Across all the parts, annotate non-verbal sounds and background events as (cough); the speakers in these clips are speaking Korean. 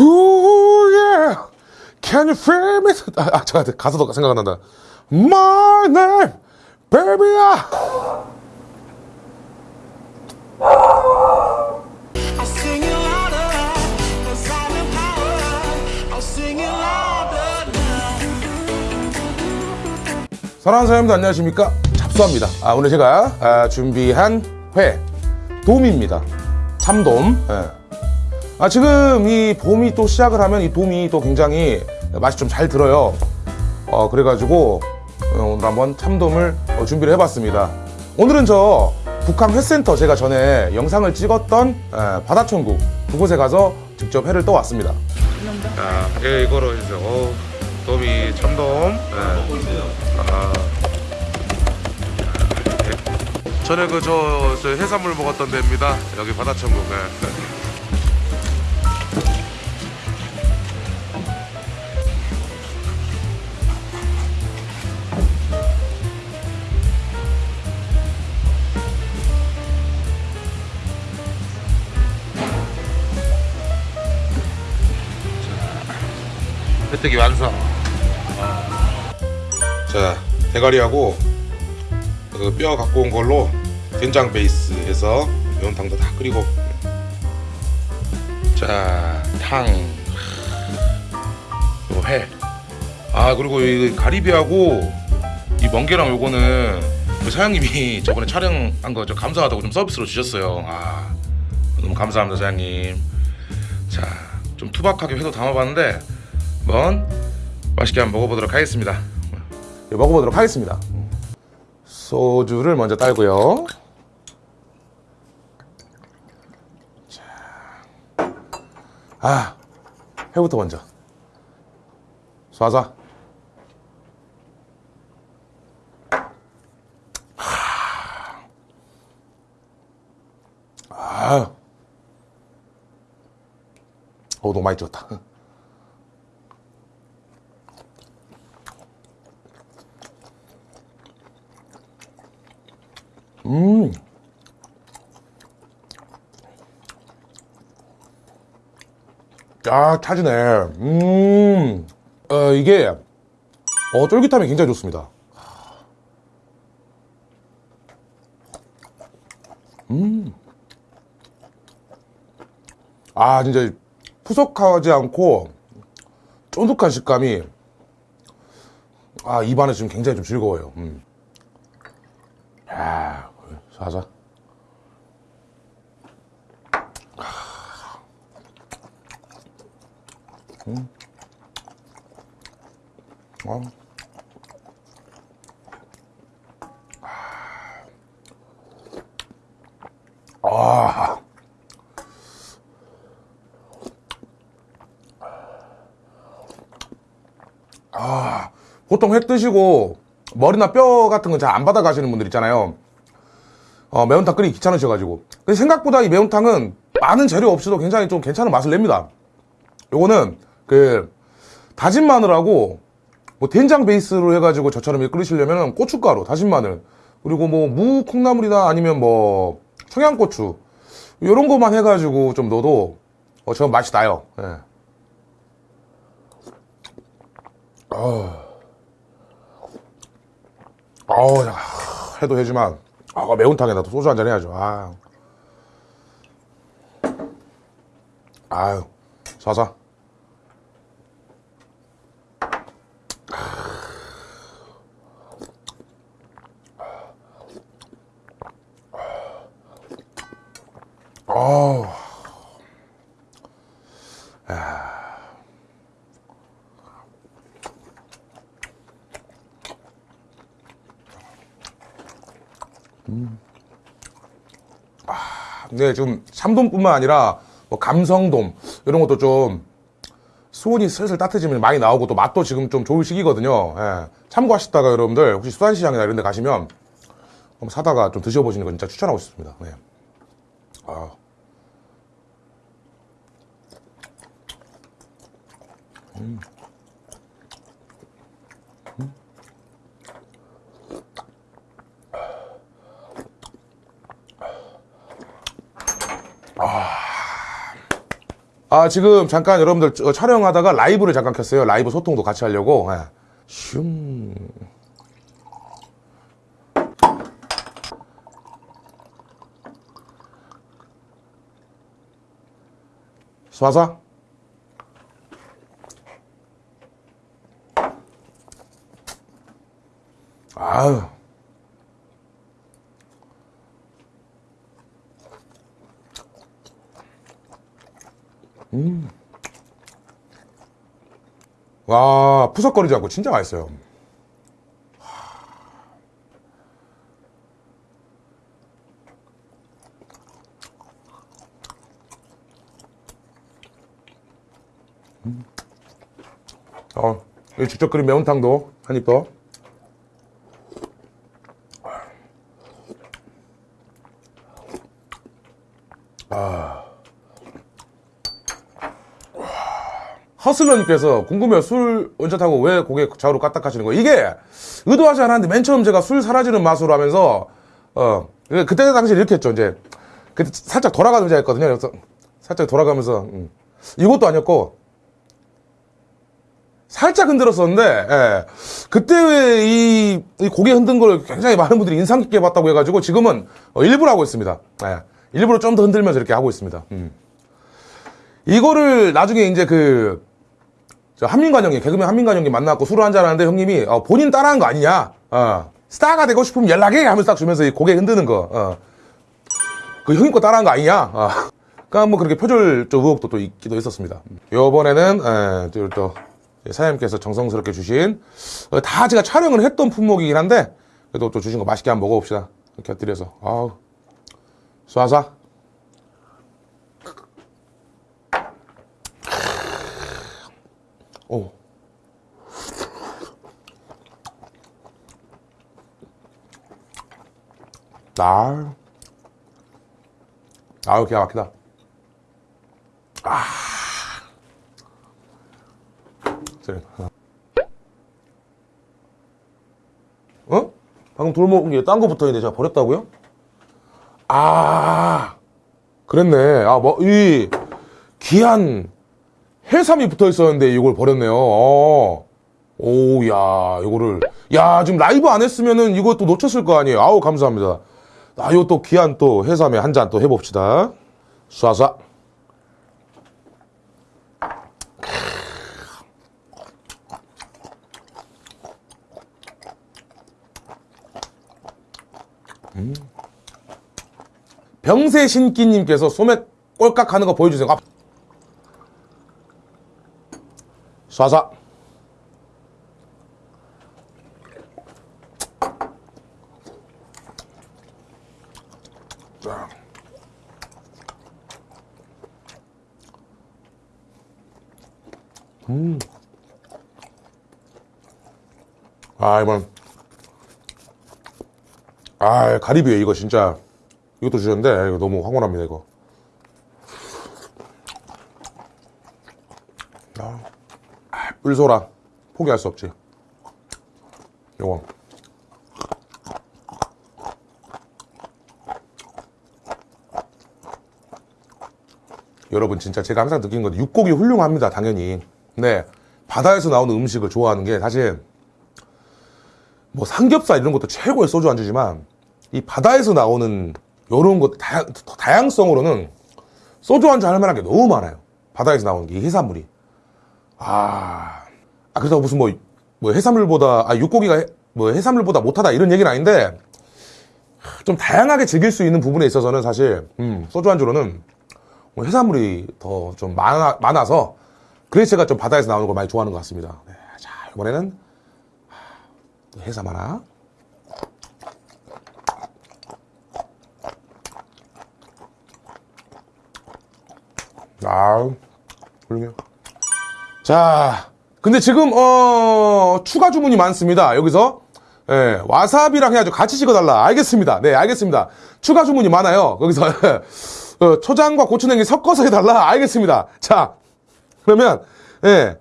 Ooh, yeah. Can you feel me? 아, 아 잠깐 가사도 생각 안 난다. My name, baby야. 사랑하는 사람들 안녕하십니까? 잡수합니다. 아, 오늘 제가 아, 준비한 회 돔입니다. 참돔. 예. 아, 지금 이 봄이 또 시작을 하면 이 돔이 또 굉장히 맛이 좀 잘 들어요. 어, 그래가지고 어, 오늘 한번 참돔을 어, 준비를 해봤습니다. 오늘은 저 북한 회센터 제가 전에 영상을 찍었던 에, 바다천국 그곳에 가서 직접 회를 떠왔습니다. 자, 예, 이거로 해주세요. 어, 돔이 참돔. 아, 전에 그저 해산물 먹었던 데입니다. 여기 바다천국. 네. 회뜨기 완성. 자, 대가리하고 그 뼈 갖고 온 걸로 된장 베이스 해서 매운탕도 다 끓이고. 자, 탕. 요 회. 아, 그리고 이 가리비하고 이 멍게랑 요거는 그 사장님이 (laughs) 저번에 촬영한 거 저 감사하다고 좀 서비스로 주셨어요. 아, 너무 감사합니다, 사장님. 자, 좀 투박하게 회도 담아봤는데 한번 맛있게 한번 먹어보도록 하겠습니다. 네, 먹어보도록 하겠습니다. 소주를 먼저 따고요. 자, 아, 회부터 먼저. 쏴자. 아, 어, 너무 많이 찍었다. 음. 아, 차지네. 음. 어, 이게, 어, 쫄깃함이 굉장히 좋습니다. 음. 아, 진짜 푸석하지 않고 쫀득한 식감이 아, 입안에 지금 굉장히 좀 즐거워요. 음. 야, 사자. 음. 어. 아. 아. 보통 회 드시고 머리나 뼈 같은 거잘안 받아 가시는 분들 있잖아요. 어, 매운탕 끓이기 귀찮으셔가지고. 근데 생각보다 이 매운탕은 많은 재료 없이도 굉장히 좀 괜찮은 맛을 냅니다. 요거는 그 다진 마늘하고 뭐 된장 베이스로 해가지고 저처럼 끓이시려면 고춧가루, 다진 마늘 그리고 뭐 무 콩나물이나 아니면 뭐 청양고추 이런 것만 해가지고 좀 넣어도 어, 저 맛이 나요. 예. 어. 야, 해도 해지만, 아, 매운탕에다 소주 한잔 해야죠. 아. 아유, 사사. 네, 지금 참돔뿐만 아니라 뭐 감성돔 이런 것도 좀 수온이 슬슬 따뜻해지면 많이 나오고 또 맛도 지금 좀 좋을 시기거든요. 예. 참고하시다가 여러분들 혹시 수산시장이나 이런 데 가시면 한번 사다가 좀 드셔보시는 거 진짜 추천하고 싶습니다. 네. 아. 음. 아, 지금 잠깐 여러분들 저- 촬영하다가 라이브를 잠깐 켰어요. 라이브 소통도 같이 하려고. 예. 슝. 쏴서. 아유. 와, 푸석거리지 않고 진짜 맛있어요. 음. 어, 이 직접 끓인 매운탕도 한입 더. 허슬러님께서 궁금해요. 술 원샷하고 왜 고개 좌우로 까딱하시는 거예요? 이게 의도하지 않았는데 맨 처음 제가 술 사라지는 맛으로 하면서 어 그때 당시 이렇게 했죠. 이제 그때 살짝 돌아가면서 했거든요. 그래서 살짝 돌아가면서 음. 이것도 아니었고 살짝 흔들었었는데 예. 그때 이, 이 고개 흔든 걸 굉장히 많은 분들이 인상 깊게 봤다고 해가지고 지금은 어, 일부러 하고 있습니다. 예. 일부러 좀 더 흔들면서 이렇게 하고 있습니다. 음. 이거를 나중에 이제 그, 저 한민관 형님, 개그맨 한민관 형님 만나갖고 술을 한잔 하는데 형님이, 어, 본인 따라한 거 아니냐? 어, 스타가 되고 싶으면 연락해! 하면서 딱 주면서 이 고개 흔드는 거, 어. 그 형님 거 따라한 거 아니냐? 어. 그니까 뭐 그렇게 표절적 의혹도 또 있기도 했었습니다. 요번에는, 에, 또, 또 사장님께서 정성스럽게 주신, 어, 다 제가 촬영을 했던 품목이긴 한데, 그래도 또 주신 거 맛있게 한번 먹어봅시다. 곁들여서. 아우. 쏴쏴. 오. 날. 아유, 기가 막히다. 아. 그래. 어? 방금 돌 먹은 게 딴 거 붙어 있는데 제가 버렸다고요? 아. 그랬네. 아, 뭐, 이, 귀한, 해삼이 붙어 있었는데 이걸 버렸네요. 어. 오, 야, 이거를. 야, 지금 라이브 안 했으면은 이것도 놓쳤을 거 아니에요. 아우, 감사합니다. 아, 이거 또 귀한 또 해삼에 한 잔 또 해봅시다. 쏴쏴. 음. 병세 신기님께서 소맥 꼴깍 하는 거 보여주세요. 아, 자. 음. 아, 이번. 아, 가리비에 이거 진짜. 이것도 주셨는데, 이거 너무 황홀합니다, 이거. 뿔소라. 포기할 수 없지. 요거. 여러분 진짜 제가 항상 느낀 건데 육고기 훌륭합니다 당연히. 네. 바다에서 나오는 음식을 좋아하는 게 사실 뭐 삼겹살 이런 것도 최고의 소주 안주지만 이 바다에서 나오는 요런 것 다양, 다양성으로는 소주 안주 할 만한 게 너무 많아요. 바다에서 나오는 게 이 해산물이 아, 아 그래서 무슨 뭐, 뭐 해산물보다, 아, 육고기가 해- 뭐 해산물보다 못하다 이런 얘기는 아닌데, 좀 다양하게 즐길 수 있는 부분에 있어서는 사실, 음, 소주 안주로는 뭐 해산물이 더 좀 많아, 많아서, 그래서 제가 좀 바다에서 나오는 걸 많이 좋아하는 것 같습니다. 네, 자, 이번에는, 하, 해삼 하나. 아, 훌륭해요. 자, 근데 지금 어 추가 주문이 많습니다. 여기서 예, 와사비랑 해가지고 같이 찍어달라. 알겠습니다. 네, 알겠습니다. 추가 주문이 많아요. 거기서 (laughs) 어, 초장과 고추냉이 섞어서 해달라. 알겠습니다. 자, 그러면 예,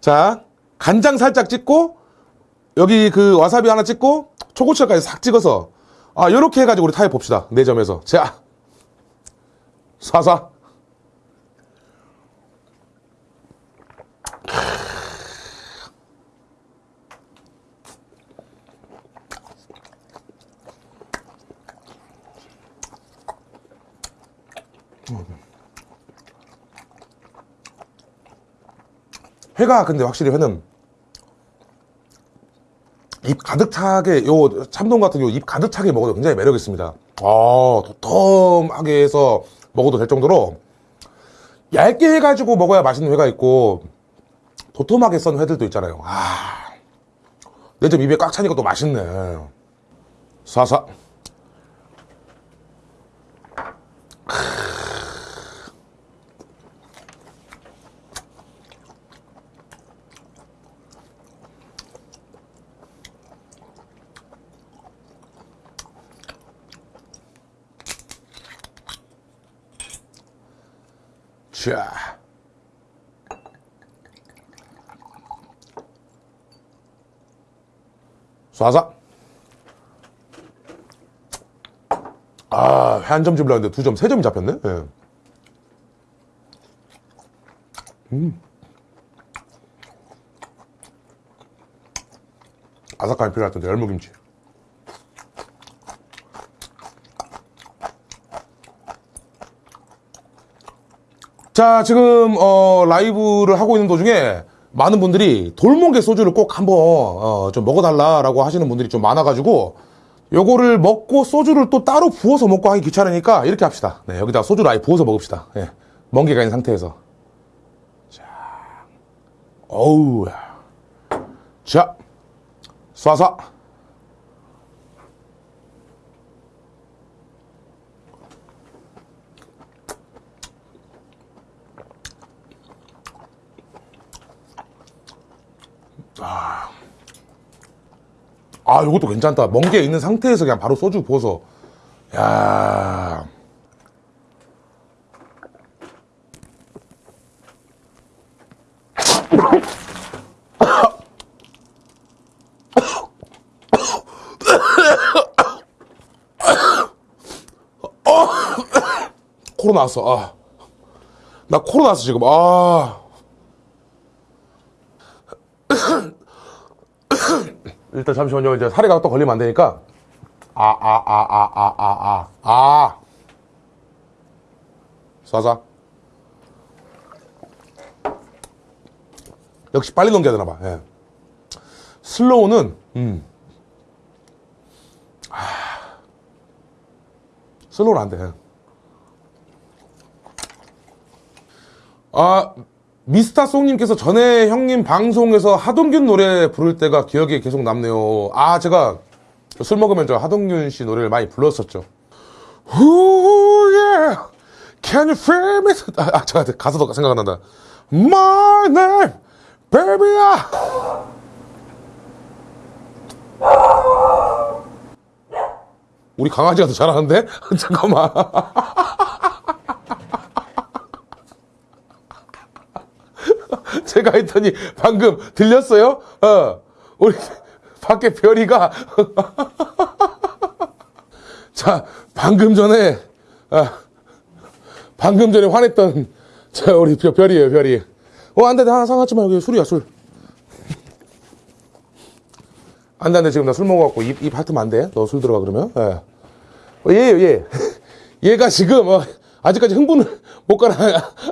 자 간장 살짝 찍고 여기 그 와사비 하나 찍고 초고추장까지 싹 찍어서 아 요렇게 해가지고 우리 타협 봅시다. 네 점에서 자, 사사. 음. 회가 근데 확실히 회는 입 가득 차게 요 참돔 같은 요입 가득 차게 먹어도 굉장히 매력 있습니다. 아 도톰하게 해서 먹어도 될 정도로 얇게 해가지고 먹어야 맛있는 회가 있고 도톰하게 썬 회들도 있잖아요. 아, 내 좀 입에 꽉 차니까 또 맛있네. 사사. 쏴서. 아, 회 한점 집으려 했는데 두 점, 세 점이 잡혔네? 예. 음. 아삭함이 텐데, 열무김치. 자, 지금, 어, 라이브를 하고 있는 도중에 많은 분들이 돌목의 소주를 꼭 한번, 어, 좀 먹어달라라고 하시는 분들이 좀 많아가지고, 요거를 먹고 소주를 또 따로 부어서 먹고 하기 귀찮으니까 이렇게 합시다. 네, 여기다가 소주를 아예 부어서 먹읍시다. 예. 멍게가 있는 상태에서. 자, 어우, 자, 쏴서. 아, 이것도 괜찮다. 멍게 있는 상태에서 그냥 바로 소주 부어서. 야. 코로 나왔어. 아. 나 코로 나왔어, 지금. 아. (coughs) 일단 잠시만요. 이제 사례가 또 걸리면 안 되니까. 아, 아, 아, 아, 아, 아, 아, 아. 쏴자. 역시 빨리 넘겨야 되나 봐. 예. 슬로우는, 음. 아. 슬로우는 안 돼. 아, 미스터 송님께서 전에 형님 방송에서 하동균 노래 부를 때가 기억에 계속 남네요. 아, 제가 술 먹으면 저 하동균 씨 노래를 많이 불렀었죠. Ooh, yeah. Can you feel me? 아, 아 잠깐 가사도 생각 안 난다. My name, baby야. 우리 강아지가 더 잘하는데? (laughs) 잠깐만. 제가 했더니 방금 들렸어요? 어, 우리 밖에 별이가 (laughs) 자 방금 전에 아, 방금 전에 화냈던 자 우리 별- 별이에요 별이. 어 안돼 나 상하지 말고 술이야 술. 안돼 안돼 지금 나 술 먹어갖고 입, 입 핥으면 안돼 너 술 들어가 그러면 예. 어, 얘예요 얘 얘가 지금 어, 아직까지 흥분을 못 가라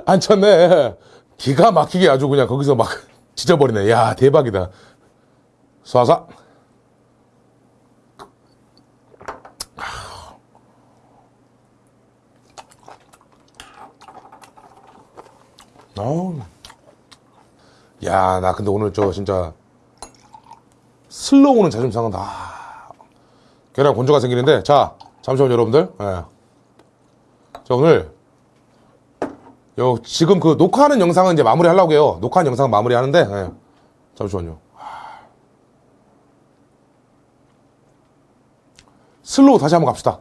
앉혔네 기가 막히게 아주 그냥 거기서 막 (laughs) 찢어버리네 야 대박이다 쏴서 어우. 야, 나 근데 오늘 저 진짜 슬로우는 자존심 상한다. 아, 계란 건조가 생기는데, 자, 잠시만요, 여러분들. 예. 자, 오늘, 요, 지금 그 녹화하는 영상은 이제 마무리 하려고 해요. 녹화하는 영상 마무리 하는데, 예. 잠시만요. 슬로우 다시 한번 갑시다.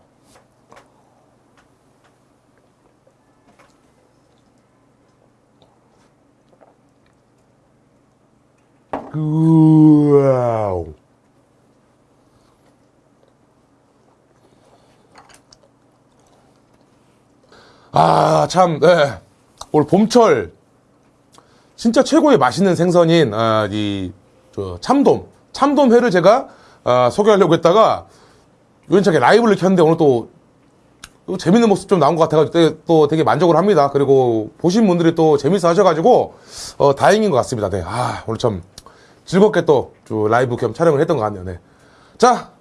우와우. 아, 참, 네. 올 봄철, 진짜 최고의 맛있는 생선인, 아, 이, 저, 참돔. 참돔회를 제가, 아, 소개하려고 했다가, 우연찮게 라이브를 켰는데 오늘 또, 또 재밌는 모습 좀 나온 것 같아가지고 또 되게 만족을 합니다. 그리고 보신 분들이 또 재밌어 하셔가지고 어, 다행인 것 같습니다. 네. 아 오늘 참 즐겁게 또저 라이브 겸 촬영을 했던 것 같네요. 네. 자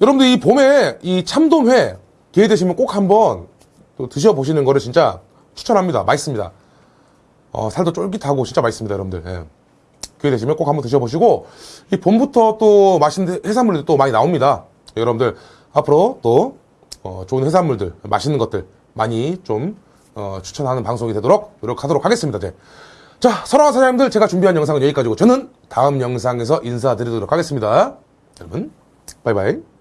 여러분들 이 봄에 이 참돔회 기회 되시면 꼭 한번 또 드셔보시는 거를 진짜 추천합니다. 맛있습니다. 어, 살도 쫄깃하고 진짜 맛있습니다, 여러분들. 예. 기회 되시면 꼭 한번 드셔보시고 이 봄부터 또 맛있는 해산물들이 또 많이 나옵니다. 여러분들 앞으로 또 어, 좋은 해산물들, 맛있는 것들 많이 좀 어, 추천하는 방송이 되도록 노력하도록 하겠습니다. 네. 자, 사랑하는 사장님들 제가 준비한 영상은 여기까지고 저는 다음 영상에서 인사드리도록 하겠습니다. 여러분, 바이바이.